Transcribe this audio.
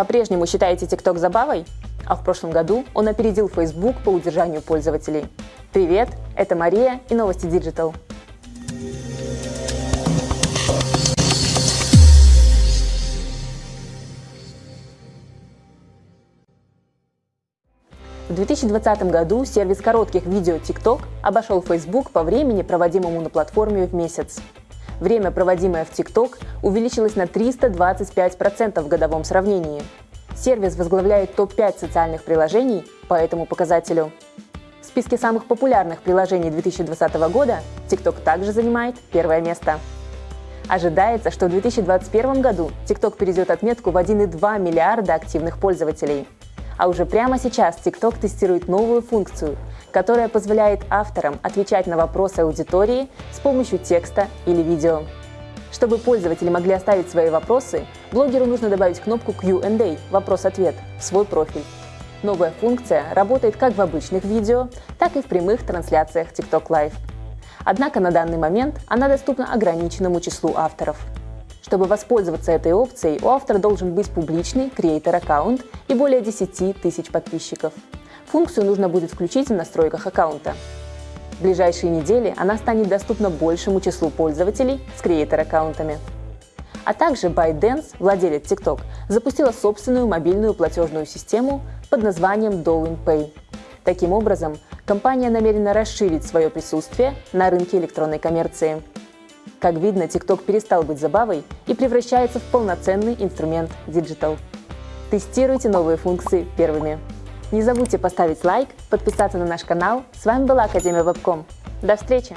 по-прежнему считаете TikTok забавой? А в прошлом году он опередил Facebook по удержанию пользователей. Привет, это Мария и новости Digital. В 2020 году сервис коротких видео TikTok обошел Facebook по времени, проводимому на платформе в месяц. Время, проводимое в TikTok, увеличилось на 325% в годовом сравнении. Сервис возглавляет топ-5 социальных приложений по этому показателю. В списке самых популярных приложений 2020 года TikTok также занимает первое место. Ожидается, что в 2021 году TikTok перейдет отметку в 1,2 миллиарда активных пользователей – а уже прямо сейчас TikTok тестирует новую функцию, которая позволяет авторам отвечать на вопросы аудитории с помощью текста или видео. Чтобы пользователи могли оставить свои вопросы, блогеру нужно добавить кнопку Q&A – вопрос-ответ в свой профиль. Новая функция работает как в обычных видео, так и в прямых трансляциях TikTok Live. Однако на данный момент она доступна ограниченному числу авторов – чтобы воспользоваться этой опцией, у автора должен быть публичный креатор-аккаунт и более 10 тысяч подписчиков. Функцию нужно будет включить в настройках аккаунта. В ближайшие недели она станет доступна большему числу пользователей с креатор-аккаунтами. А также ByteDance, владелец TikTok, запустила собственную мобильную платежную систему под названием Douyin Pay. Таким образом, компания намерена расширить свое присутствие на рынке электронной коммерции. Как видно, TikTok перестал быть забавой и превращается в полноценный инструмент Digital. Тестируйте новые функции первыми. Не забудьте поставить лайк, подписаться на наш канал. С вами была Академия Вебком. До встречи!